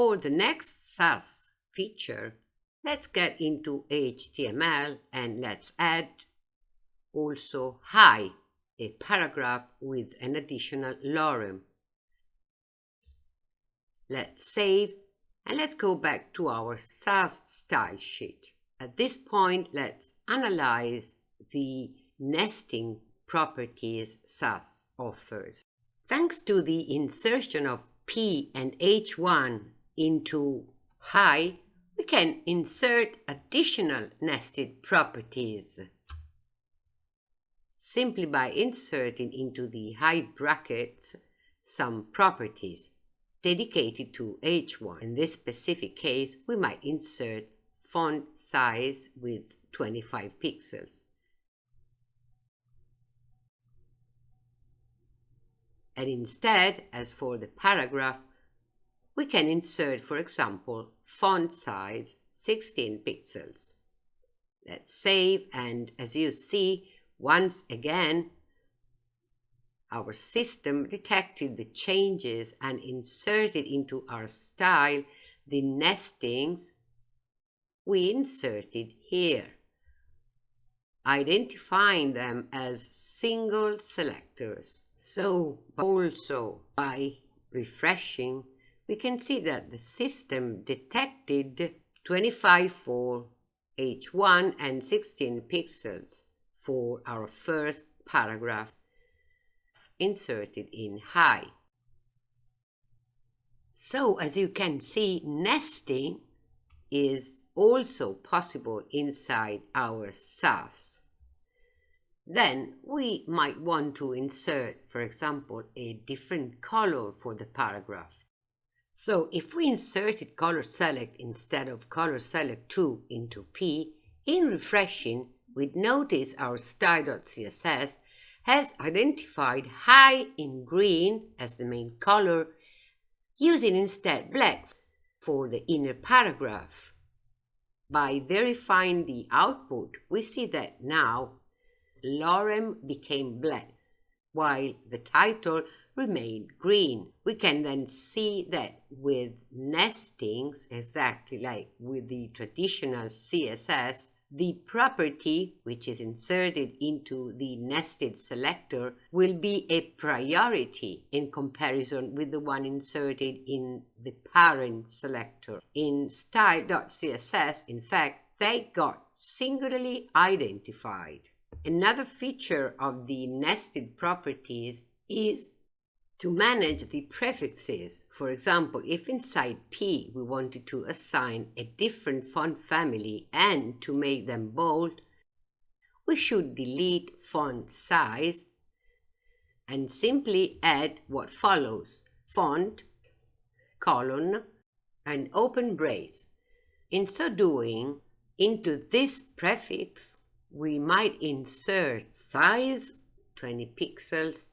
For the next Sass feature, let's get into HTML and let's add also hi, a paragraph with an additional lorem. Let's save and let's go back to our Sass style sheet. At this point, let's analyze the nesting properties Sass offers. Thanks to the insertion of P and H1 into hi, we can insert additional nested properties simply by inserting into the hi brackets some properties dedicated to H1. In this specific case, we might insert font size with 25 pixels. And instead, as for the paragraph, we can insert, for example, font size 16 pixels. Let's save and as you see, once again, our system detected the changes and inserted into our style the nestings we inserted here, identifying them as single selectors. So also by refreshing, we can see that the system detected 25 for H1 and 16 pixels for our first paragraph inserted in high. So as you can see, nesting is also possible inside our Sass. Then we might want to insert, for example, a different color for the paragraph. So if we inserted color select instead of color select 2 into P, in refreshing, we'd notice our style.css has identified high in green as the main color, using instead black for the inner paragraph. By verifying the output, we see that now lorem became black, while the title remained green. We can then see that with nestings, exactly like with the traditional CSS, the property which is inserted into the nested selector will be a priority in comparison with the one inserted in the parent selector. In style.css, in fact, they got singularly identified. Another feature of the nested properties is to manage the prefixes. For example, if inside P we wanted to assign a different font family and to make them bold, we should delete font size and simply add what follows, font, colon, and open brace. In so doing, into this prefix, we might insert size 20 pixels,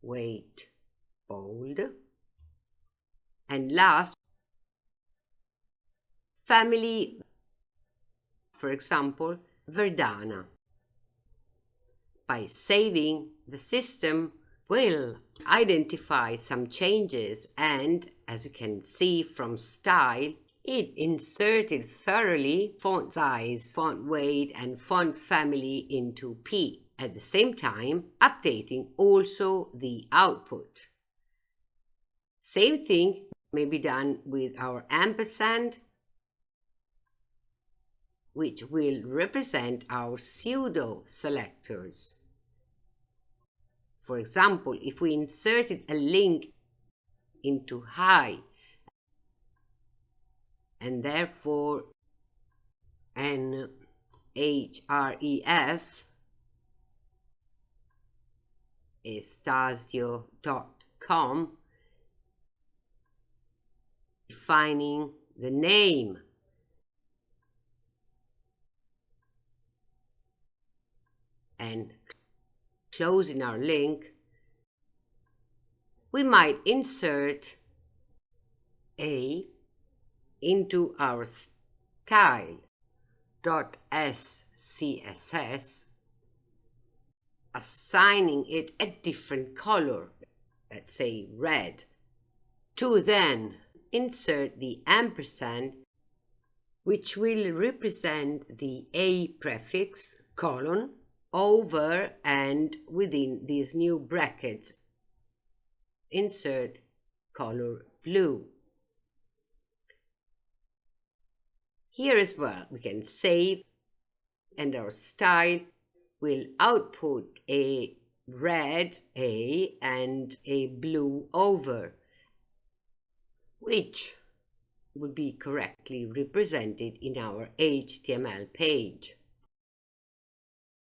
weight bold. And last, family, for example, Verdana. By saving, the system will identify some changes and, as you can see from style, it inserted thoroughly font size, font weight, and font family into P, at the same time updating also the output. Same thing may be done with our ampersand, which will represent our pseudo selectors. For example, if we inserted a link into hi and therefore an href estasio.com defining the name. And closing our link, we might insert a into our style.scss, assigning it a different color, let's say red, to then insert the ampersand which will represent the A prefix, colon, hover and within these new brackets. Insert color blue. Here as well, we can save and our style will output a red A and a blue hover, which will be correctly represented in our HTML page.